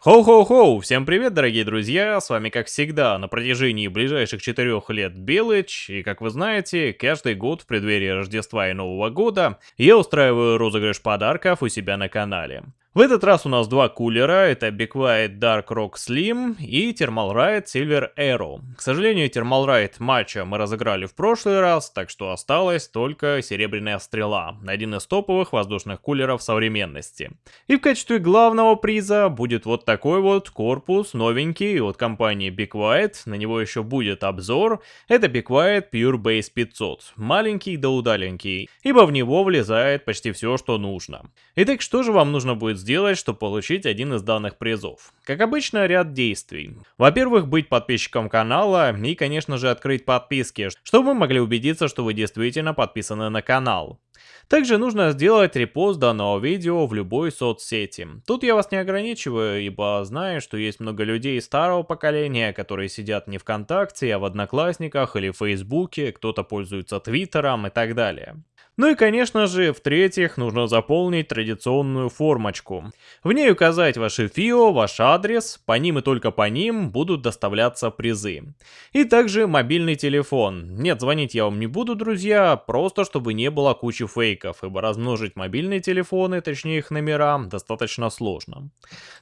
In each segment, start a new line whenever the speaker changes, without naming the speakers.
Хоу-хоу-хоу! Всем привет, дорогие друзья! С вами, как всегда, на протяжении ближайших четырех лет Белыч, и, как вы знаете, каждый год в преддверии Рождества и Нового года я устраиваю розыгрыш подарков у себя на канале. В этот раз у нас два кулера, это Big White Dark Rock Slim и Thermal Ride Silver Arrow. К сожалению, Thermal Ride матча мы разыграли в прошлый раз, так что осталась только Серебряная Стрела, один из топовых воздушных кулеров современности. И в качестве главного приза будет вот такой вот корпус, новенький, от компании Big White, на него еще будет обзор. Это Big White Pure Base 500, маленький да удаленький, ибо в него влезает почти все, что нужно. Итак, что же вам нужно будет сделать? Сделать, чтобы получить один из данных призов? Как обычно, ряд действий. Во-первых, быть подписчиком канала и, конечно же, открыть подписки, чтобы мы могли убедиться, что вы действительно подписаны на канал. Также нужно сделать репост данного видео в любой соцсети. Тут я вас не ограничиваю, ибо знаю, что есть много людей старого поколения, которые сидят не ВКонтакте, а в Одноклассниках или Фейсбуке, кто-то пользуется Твиттером и так далее. Ну и конечно же, в-третьих, нужно заполнить традиционную формочку. В ней указать ваше ФИО, ваш адрес, по ним и только по ним будут доставляться призы. И также мобильный телефон. Нет, звонить я вам не буду, друзья, просто чтобы не было кучи фейков, ибо размножить мобильные телефоны, точнее их номера, достаточно сложно.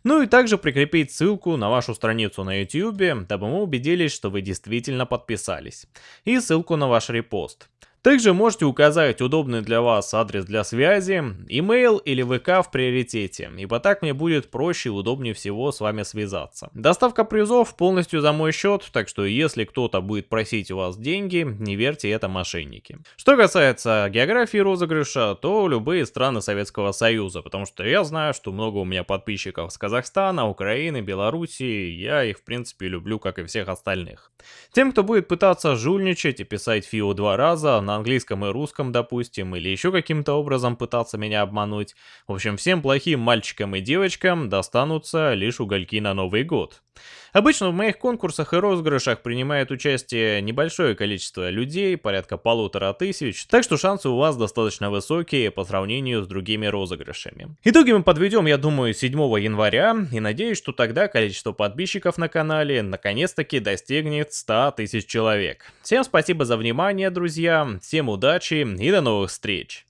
Ну и также прикрепить ссылку на вашу страницу на YouTube, дабы мы убедились, что вы действительно подписались. И ссылку на ваш репост. Также можете указать удобный для вас адрес для связи, email или ВК в приоритете, ибо так мне будет проще и удобнее всего с вами связаться. Доставка призов полностью за мой счет, так что если кто-то будет просить у вас деньги, не верьте, это мошенники. Что касается географии розыгрыша, то любые страны Советского Союза, потому что я знаю, что много у меня подписчиков с Казахстана, Украины, Белоруссии, я их в принципе люблю, как и всех остальных. Тем, кто будет пытаться жульничать и писать ФИО два раза, английском и русском, допустим, или еще каким-то образом пытаться меня обмануть. В общем, всем плохим мальчикам и девочкам достанутся лишь угольки на Новый год. Обычно в моих конкурсах и розыгрышах принимает участие небольшое количество людей, порядка полутора тысяч, так что шансы у вас достаточно высокие по сравнению с другими розыгрышами. Итоги мы подведем, я думаю, 7 января, и надеюсь, что тогда количество подписчиков на канале наконец-таки достигнет 100 тысяч человек. Всем спасибо за внимание, друзья, всем удачи и до новых встреч!